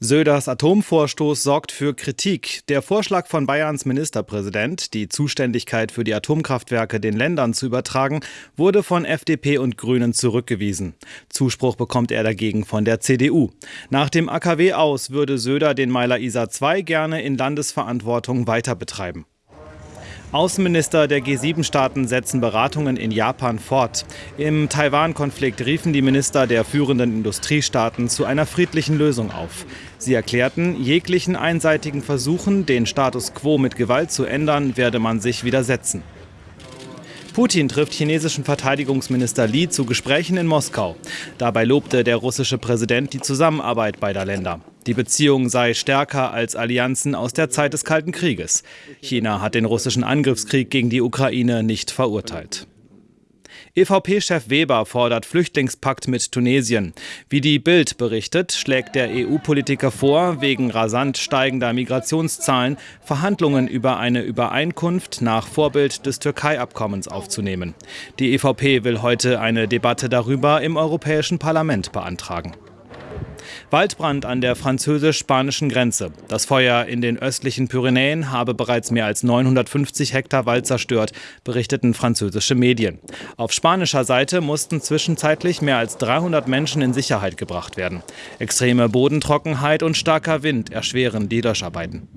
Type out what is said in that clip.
Söders Atomvorstoß sorgt für Kritik. Der Vorschlag von Bayerns Ministerpräsident, die Zuständigkeit für die Atomkraftwerke den Ländern zu übertragen, wurde von FDP und Grünen zurückgewiesen. Zuspruch bekommt er dagegen von der CDU. Nach dem AKW aus würde Söder den Meiler ISA 2 gerne in Landesverantwortung weiter betreiben. Außenminister der G7-Staaten setzen Beratungen in Japan fort. Im Taiwan-Konflikt riefen die Minister der führenden Industriestaaten zu einer friedlichen Lösung auf. Sie erklärten, jeglichen einseitigen Versuchen, den Status quo mit Gewalt zu ändern, werde man sich widersetzen. Putin trifft chinesischen Verteidigungsminister Li zu Gesprächen in Moskau. Dabei lobte der russische Präsident die Zusammenarbeit beider Länder. Die Beziehung sei stärker als Allianzen aus der Zeit des Kalten Krieges. China hat den russischen Angriffskrieg gegen die Ukraine nicht verurteilt. EVP-Chef Weber fordert Flüchtlingspakt mit Tunesien. Wie die Bild berichtet, schlägt der EU-Politiker vor, wegen rasant steigender Migrationszahlen Verhandlungen über eine Übereinkunft nach Vorbild des Türkei-Abkommens aufzunehmen. Die EVP will heute eine Debatte darüber im Europäischen Parlament beantragen. Waldbrand an der französisch-spanischen Grenze. Das Feuer in den östlichen Pyrenäen habe bereits mehr als 950 Hektar Wald zerstört, berichteten französische Medien. Auf spanischer Seite mussten zwischenzeitlich mehr als 300 Menschen in Sicherheit gebracht werden. Extreme Bodentrockenheit und starker Wind erschweren die Löscharbeiten.